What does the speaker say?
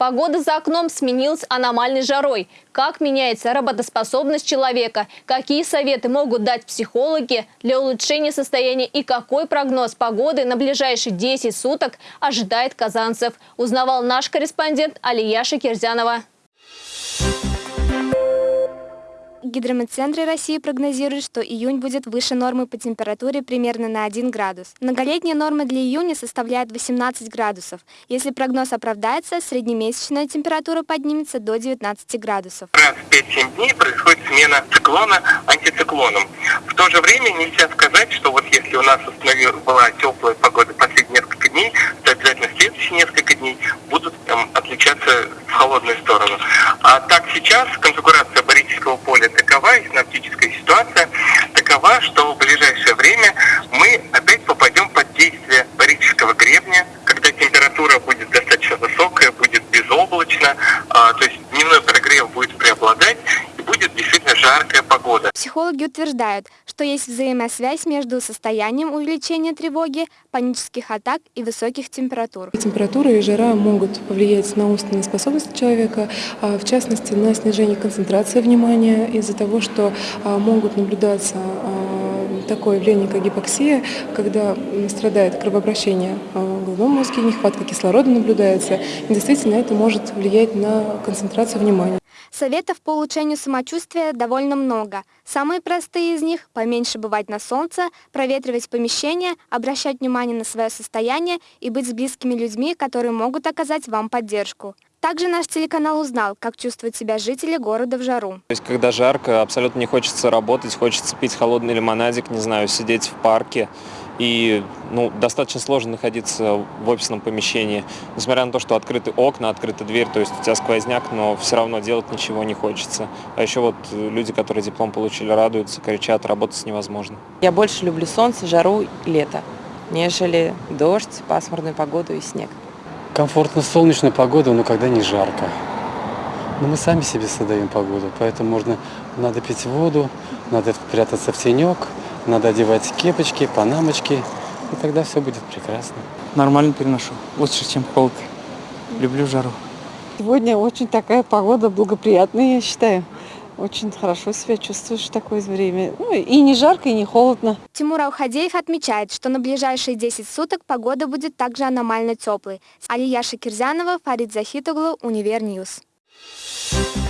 Погода за окном сменилась аномальной жарой. Как меняется работоспособность человека? Какие советы могут дать психологи для улучшения состояния? И какой прогноз погоды на ближайшие 10 суток ожидает казанцев? Узнавал наш корреспондент Алия Шакирзянова. Гидрометцентры России прогнозируют, что июнь будет выше нормы по температуре примерно на 1 градус. Многолетняя норма для июня составляет 18 градусов. Если прогноз оправдается, среднемесячная температура поднимется до 19 градусов. Раз в 5-7 дней происходит смена циклона антициклоном. В то же время нельзя сказать, что вот если у нас была теплая погода последние несколько дней, то обязательно следующие несколько дней будут там, отличаться в холодную сторону. А так сейчас конфигурация барического поля такова, и синаптическая ситуация такова, что в ближайшее время мы опять попадем под действие барического гребня, когда температура будет достаточно высокая, будет безоблачно, а, то есть дневной прогрев будет преобладать, и будет действительно погода. Психологи утверждают, что есть взаимосвязь между состоянием увеличения тревоги, панических атак и высоких температур. Температура и жара могут повлиять на умственные способности человека, а, в частности на снижение концентрации внимания из-за того, что а, могут наблюдаться а, такое явление, как гипоксия, когда страдает кровообращение в головном мозге, нехватка кислорода наблюдается. И действительно это может влиять на концентрацию внимания. Советов по улучшению самочувствия довольно много. Самые простые из них – поменьше бывать на солнце, проветривать помещение, обращать внимание на свое состояние и быть с близкими людьми, которые могут оказать вам поддержку. Также наш телеканал узнал, как чувствуют себя жители города в жару. То есть, когда жарко, абсолютно не хочется работать, хочется пить холодный лимонадик, не знаю, сидеть в парке. И ну, достаточно сложно находиться в офисном помещении. Несмотря на то, что открыты окна, открыта дверь, то есть у тебя сквозняк, но все равно делать ничего не хочется. А еще вот люди, которые диплом получили, радуются, кричат, работать невозможно. Я больше люблю солнце, жару, лето, нежели дождь, пасмурную погоду и снег. Комфортно солнечная погода, но когда не жарко. Но мы сами себе создаем погоду, поэтому можно, надо пить воду, надо прятаться в тенек, надо одевать кепочки, панамочки, и тогда все будет прекрасно. Нормально переношу, лучше, чем холод. Люблю жару. Сегодня очень такая погода благоприятная, я считаю. Очень хорошо себя чувствуешь в такое время. Ну, и не жарко, и не холодно. Тимур Аухадеев отмечает, что на ближайшие 10 суток погода будет также аномально теплой. Алия Шакирзянова, Фарид Захитоглу, Универньюз. Thank